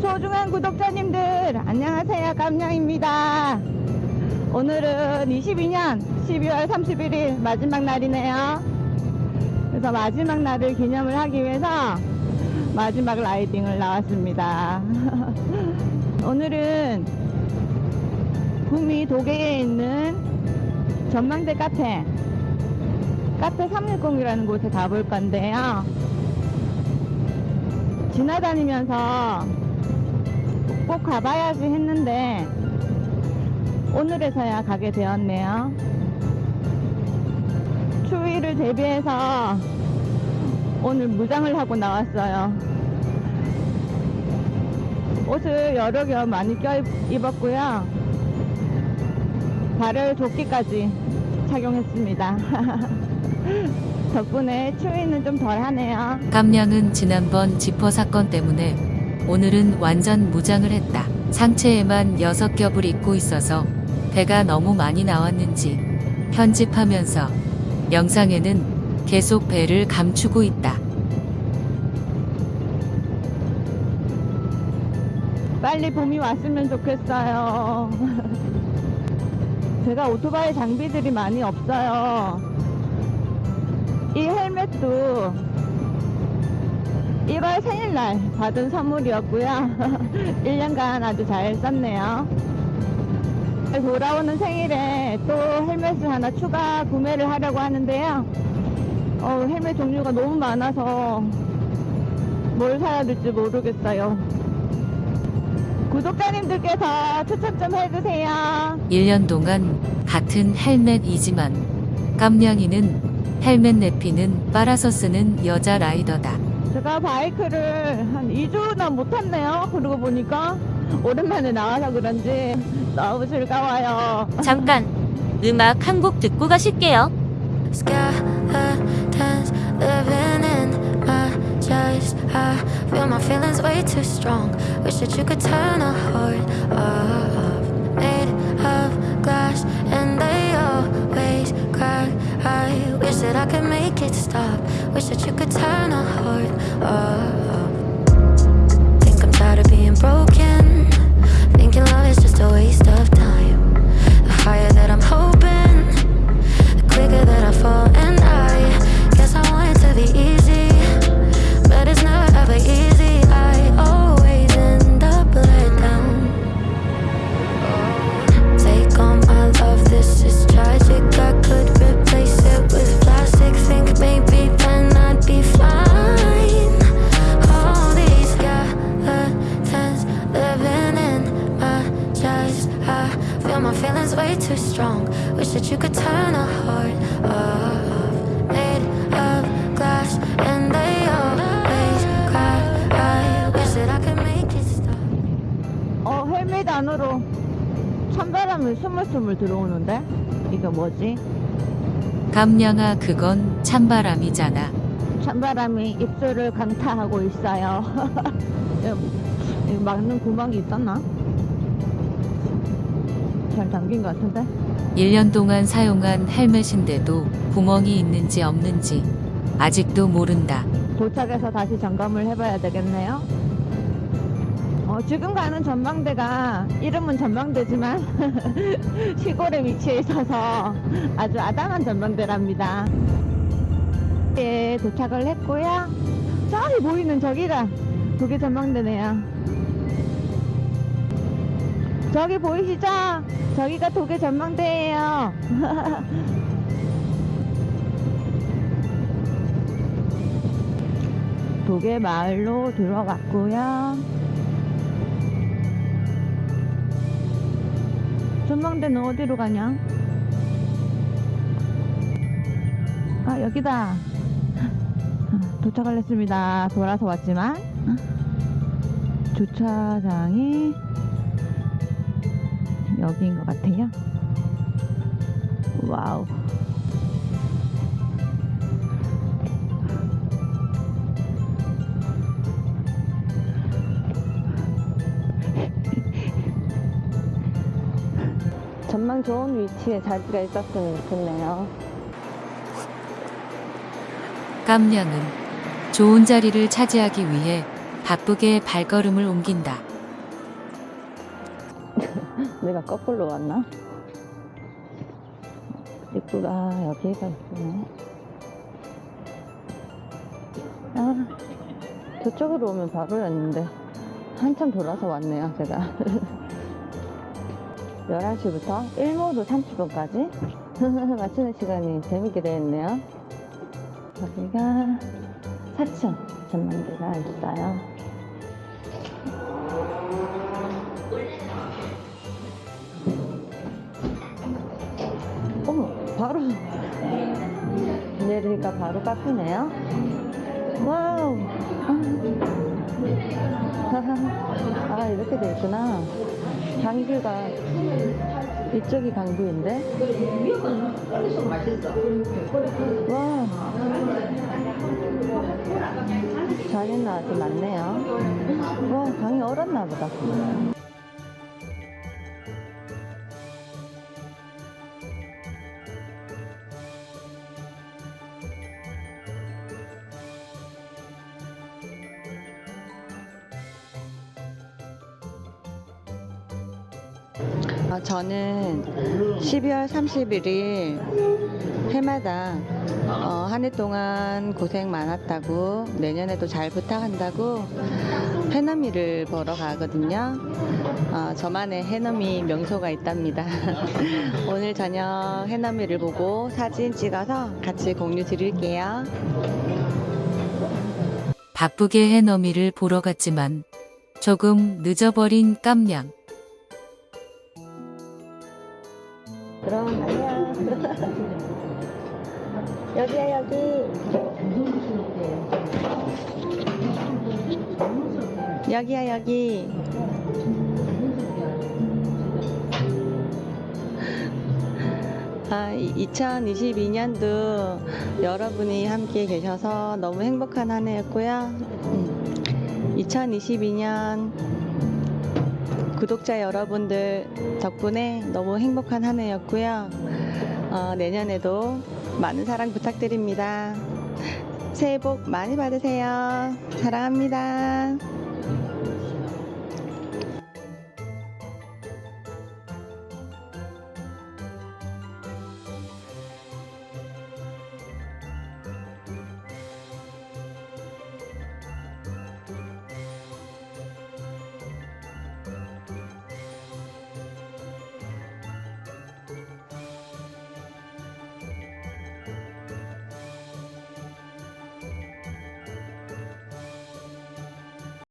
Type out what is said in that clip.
소중한 구독자님들 안녕하세요. 깜냥입니다. 오늘은 22년 12월 31일 마지막 날이네요. 그래서 마지막 날을 기념을 하기 위해서 마지막 라이딩을 나왔습니다. 오늘은 구미 도계에 있는 전망대 카페 카페 360이라는 곳에 가볼 건데요. 지나다니면서 꼭 가봐야지 했는데 오늘에서야 가게 되었네요. 추위를 대비해서 오늘 무장을 하고 나왔어요. 옷을 여러 겹 많이 껴 입었고요. 발을 조끼까지 착용했습니다. 덕분에 추위는 좀 덜하네요. 깜냥은 지난번 지퍼 사건 때문에 오늘은 완전 무장을 했다. 상체에만 6겹을 입고 있어서 배가 너무 많이 나왔는지 편집하면서 영상에는 계속 배를 감추고 있다. 빨리 봄이 왔으면 좋겠어요. 제가 오토바이 장비들이 많이 없어요. 이 헬멧도 1월 생일날 받은 선물이었고요. 1년간 아주 잘 썼네요. 돌아오는 생일에 또 헬멧을 하나 추가 구매를 하려고 하는데요. 어, 헬멧 종류가 너무 많아서 뭘 사야 될지 모르겠어요. 구독자님들께서 추천 좀 해주세요. 1년 동안 같은 헬멧이지만 깜냥이는 헬멧 내피는 빨아서 쓰는 여자 라이더다. 제가 바이크를 한 2주나 못 탔네요. 그러고 보니까 오랜만에 나와서 그런지 너무 즐거워요. 잠깐 음악 한 곡 듣고 가실게요. Skeletons living in my chest. I feel my feelings way too strong. Wish that you could turn a heart off. Made of glass, and they always crack. I wish that I could make it stop. Wish that you could turn a heart off. Too strong Wish that you could turn a heart off Made of glass and they always crack I wish that I could make it stop 어, 헬멧 안으로 찬바람이 스물스물 들어오는데? 이거 뭐지? 깜냥아 그건 찬바람이잖아. 찬바람이 입술을 강타하고 있어요. 이거 막는 구멍이 있었나? 잘 잠긴 것 같은데? 1년 동안 사용한 헬멧인데도 구멍이 있는지 없는지 아직도 모른다. 도착해서 다시 점검을 해봐야 되겠네요. 어, 지금 가는 전망대가 이름은 전망대지만 시골에 위치해 있어서 아주 아담한 전망대랍니다. 예, 도착을 했고요. 저기 보이는 저기가 그게 전망대네요. 저기 보이시죠? 저기가 도계 전망대예요. 도계 마을로 들어갔고요. 전망대는 어디로 가냐? 아 여기다. 도착을 했습니다. 돌아서 왔지만 주차장이 여기인 것 같아요. 와우. 전망 좋은 위치에 자리가 있었으면 좋겠네요. 깜냥은 좋은 자리를 차지하기 위해 바쁘게 발걸음을 옮긴다. 내가 거꾸로 왔나? 입구가 여기가 있네. 아, 저쪽으로 오면 바로였는데 한참 돌아서 왔네요, 제가. 11시부터 1모도 30분까지 마치는 시간이 재밌게 되었네요. 여기가 사천 전망대가 있어요. 바로 카페네요. 와우. 아, 이렇게 돼 있구나. 강뷰가 이쪽이 강뷰인데. 와. 자리는 아주 많네요. 와, 강이 얼었나 보다. 저는 12월 31일 해마다 어, 한해 동안 고생 많았다고 내년에도 잘 부탁한다고 해넘이를 보러 가거든요. 어, 저만의 해넘이 명소가 있답니다. 오늘 저녁 해넘이를 보고 사진 찍어서 같이 공유 드릴게요. 바쁘게 해넘이를 보러 갔지만 조금 늦어버린 깜냥. 여기야 여기. 여기야 여기. 아, 2022년도 여러분이 함께 계셔서 너무 행복한 한 해였고요. 2022년 구독자 여러분들 덕분에 너무 행복한 한 해였고요. 어, 내년에도 많은 사랑 부탁드립니다. 새해 복 많이 받으세요. 사랑합니다.